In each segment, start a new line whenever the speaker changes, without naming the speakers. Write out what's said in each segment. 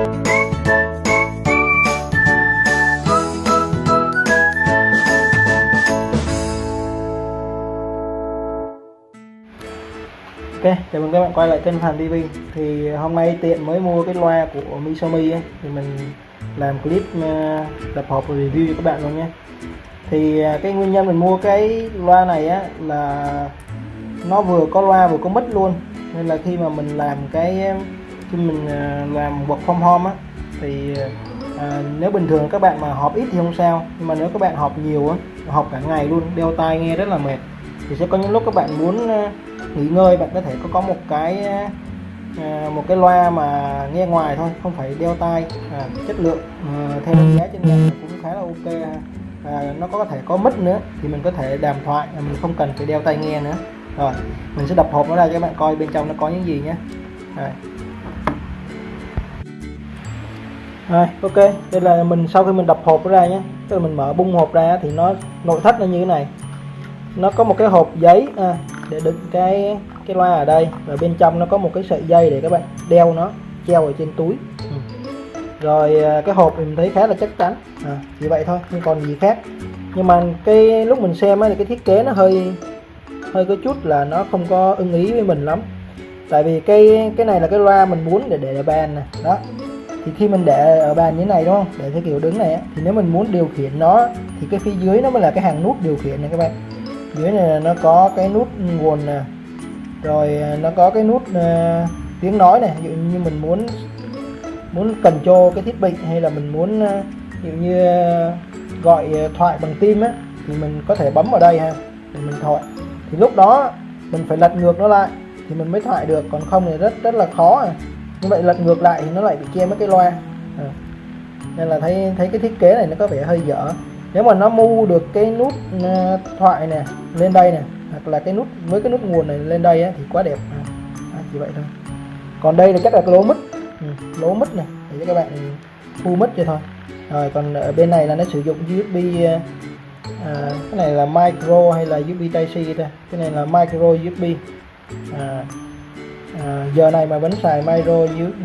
Ok, chào mừng các bạn quay lại kênh Hàn TV Thì hôm nay tiện mới mua cái loa của Misomi ấy, Thì mình làm clip ờ, tập hợp và review cho các bạn luôn nhé. Thì ờ, cái nguyên nhân mình mua cái loa này á là Nó vừa có loa vừa có mic luôn. Nên là khi mà mình làm cái khi mình à, làm work from home á Thì à, nếu bình thường các bạn mà họp ít thì không sao Nhưng mà nếu các bạn họp nhiều á Họp cả ngày luôn, đeo tai nghe rất là mệt Thì sẽ có những lúc các bạn muốn à, nghỉ ngơi bạn có thể có có một cái à, à, một cái loa mà nghe ngoài thôi không phải đeo tai à, chất lượng à, theo giá trên mạng cũng khá là ok à, nó có thể có mic nữa thì mình có thể đàm thoại mình không cần phải đeo tai nghe nữa rồi mình sẽ đập hộp nó ra cho các bạn coi bên trong nó có những gì nhé rồi. Rồi ok. Đây là mình sau khi mình đập hộp ra nhé tức là mình mở bung hộp ra thì nó nội thất nó như thế này. Nó có một cái hộp giấy à, để đựng cái cái loa ở đây. Và bên trong nó có một cái sợi dây để các bạn đeo nó treo ở trên túi. Ừ. rồi à, cái hộp mình thấy khá là chắc chắn. À, chỉ vậy thôi không còn gì khác. Nhưng mà cái lúc mình xem ấy, thì cái thiết kế nó hơi hơi có chút là nó không có ưng ý với mình lắm. Tại vì cái cái này là cái loa mình muốn để để bàn nè đó thì khi mình để ở bàn như này đúng không? Để theo kiểu đứng này thì nếu mình muốn điều khiển nó thì cái phía dưới nó mới là cái hàng nút điều khiển này các bạn. Dưới này nó có cái nút nguồn nè. Rồi à, nó có cái nút uh, tiếng nói này. Ví dụ như mình muốn muốn cần cho cái thiết bị hay là mình muốn uh, ví dụ như uh, gọi thoại bằng tim á thì mình có thể bấm vào đây ha để mình thoại. Thì lúc đó mình phải lật ngược nó lại thì mình mới thoại được. Còn không thì rất rất là khó à như vậy lật ngược lại thì nó lại bị che mất cái loa. À. nên là thấy thấy cái thiết kế này nó có vẻ hơi dở. Nếu mà nó mu được cái nút ờ, thoại nè lên đây nè hoặc là cái nút với cái nút nguồn này lên đây á, thì quá đẹp. À, à, chỉ vậy thôi. Còn đây là chắc là cái lỗ mít ừ, lỗ mít này để cho các bạn thu mít cho thôi. Rồi còn ở bên này là nó sử dụng USB à, ờ, ờ, cái này là micro hay là USB Type C ta. Cái này là micro USB à, à, giờ này mà vẫn xài micro USB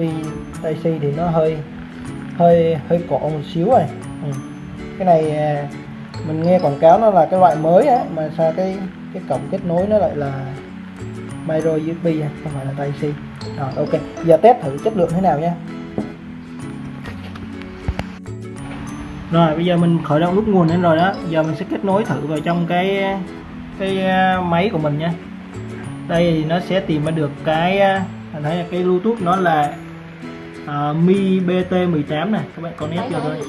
Type C thì nó hơi hơi hơi cổ một xíu rồi. Ừ. Cái này à, mình nghe quảng cáo nó là cái loại mới á mà sao cái cái cổng kết nối nó lại là micro USB à, không phải là Type C. Rồi ok. Giờ test thử chất lượng thế nào nha. Rồi bây giờ mình khởi động nút nguồn lên rồi đó. Giờ mình sẽ kết nối thử vào trong cái cái à, máy của mình nha đây thì nó sẽ tìm ra được cái à, thấy là cái bluetooth nó là uh, mi bt 18 này các bạn con nét cho thôi.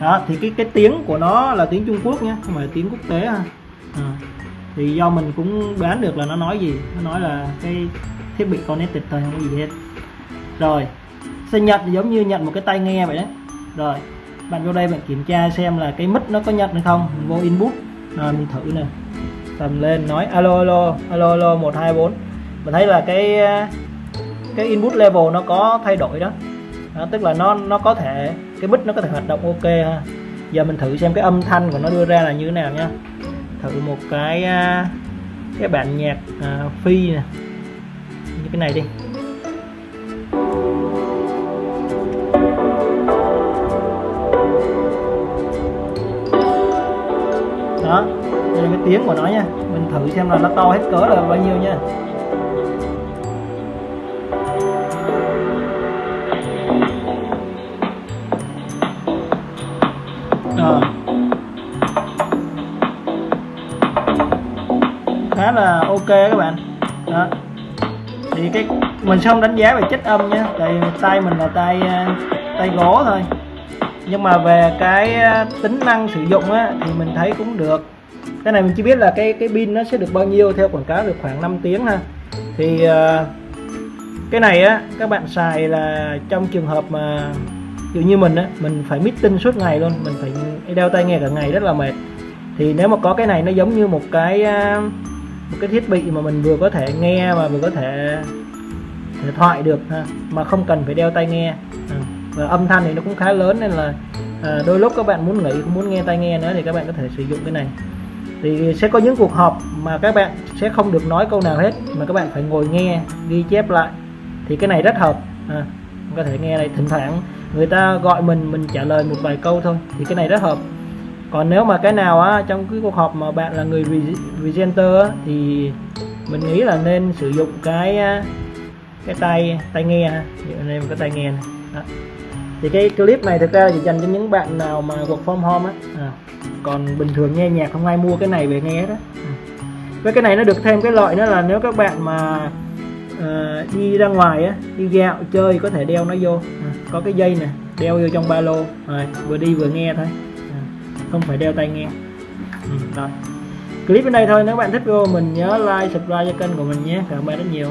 đó thì cái cái tiếng của nó là tiếng Trung Quốc nhé không phải tiếng quốc tế ha. À. thì do mình cũng đoán được là nó nói gì. Nó nói là cái thiết bị connected thôi không có gì hết. Rồi sẽ nhận giống như nhận một cái tai nghe vậy đấy rồi bạn vô đây bạn kiểm tra xem là cái mic nó có nhận hay không. Mình vô input rồi mình thử nè tầm lên nói alo alo alo alo một hai bốn. Mình thấy là cái cái input level nó có thay đổi đó. Đó, tức là nó nó có thể cái mic nó có thể hoạt động ok ha. Giờ mình thử xem cái âm thanh của nó đưa ra là như thế nào nha thử một cái à, cái bản nhạc uh, phi nè. Như cái này đi. Đây là cái tiếng của nó nha. Mình thử xem là nó to hết cỡ là bao nhiêu nha. Rồi khá là ok các bạn. Đó. Thì cái mình không đánh giá về chất âm nha. Tại tay mình là tay à, tay gỗ thôi. Nhưng mà về cái à, tính năng sử dụng á, thì mình thấy cũng được cái này mình chỉ biết là cái cái pin nó sẽ được bao nhiêu theo quảng cáo được khoảng 5 tiếng ha. Thì uh, cái này á các bạn xài là trong trường hợp mà dụ như mình á mình phải meeting suốt ngày luôn mình phải đeo tai nghe cả ngày rất là mệt. Thì nếu mà có cái này nó giống như một cái ờ, một cái thiết bị mà mình vừa có thể nghe mà vừa có thể thể thoại được ha, mà không cần phải đeo tai nghe. À, và âm thanh thì nó cũng khá lớn nên là à, đôi lúc các bạn muốn nghỉ không muốn nghe tai nghe nữa thì các bạn có thể sử dụng cái này thì sẽ có những cuộc họp mà các bạn sẽ không được nói câu nào hết mà các bạn phải ngồi nghe ghi chép lại. Thì cái này rất hợp. À, có thể nghe này thỉnh thoảng. Người ta gọi mình mình trả lời một vài câu thôi. Thì cái này rất hợp. Còn nếu mà cái nào á trong cái cuộc họp mà bạn là người presenter á, thì mình nghĩ là nên sử dụng cái cái tay tai nghe. Ha nên cái tai nghe này. Đó thì cái clip này thực ra là chỉ dành cho những bạn nào mà work from home á. À. còn bình thường nghe nhạc không ai mua cái này về nghe đó à. với cái này nó được thêm cái lợi nữa là nếu các bạn mà ờ, đi ra ngoài á đi dạo chơi có thể đeo nó vô. À, có cái dây nè đeo vô trong ba lô. Rồi vừa đi vừa nghe thôi. À, không phải đeo tai nghe. Ừ, rồi. Clip đến đây thôi nếu bạn thích video mình nhớ like subscribe cho kênh của mình nhé. Cảm ơn bạn rất nhiều.